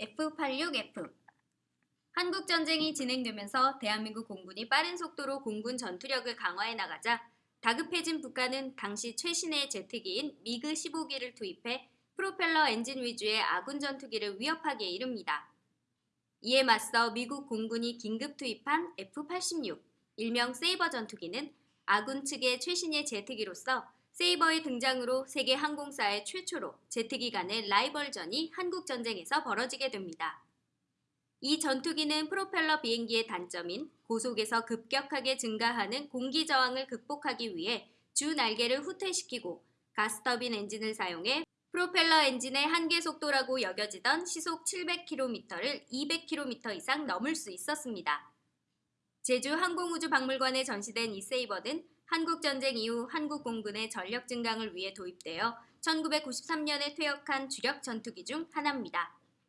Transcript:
F-86F 한국전쟁이 진행되면서 대한민국 공군이 빠른 속도로 공군 전투력을 강화해 나가자 다급해진 북한은 당시 최신의 제트기인 미그 15기를 투입해 프로펠러 엔진 위주의 아군 전투기를 위협하기에 이릅니다. 이에 맞서 미국 공군이 긴급 투입한 F-86, 일명 세이버 전투기는 아군 측의 최신의 제트기로서 세이버의 등장으로 세계 항공사의 최초로 제트기 간의 라이벌전이 한국전쟁에서 벌어지게 됩니다. 이 전투기는 프로펠러 비행기의 단점인 고속에서 급격하게 증가하는 공기 저항을 극복하기 위해 주 날개를 후퇴시키고 가스터빈 엔진을 사용해 프로펠러 엔진의 한계 속도라고 여겨지던 시속 700km를 200km 이상 넘을 수 있었습니다. 제주 항공우주박물관에 전시된 이 세이버는 한국전쟁 이후 한국 공군의 전력 증강을 위해 도입되어 1993년에 퇴역한 주력 전투기 중 하나입니다.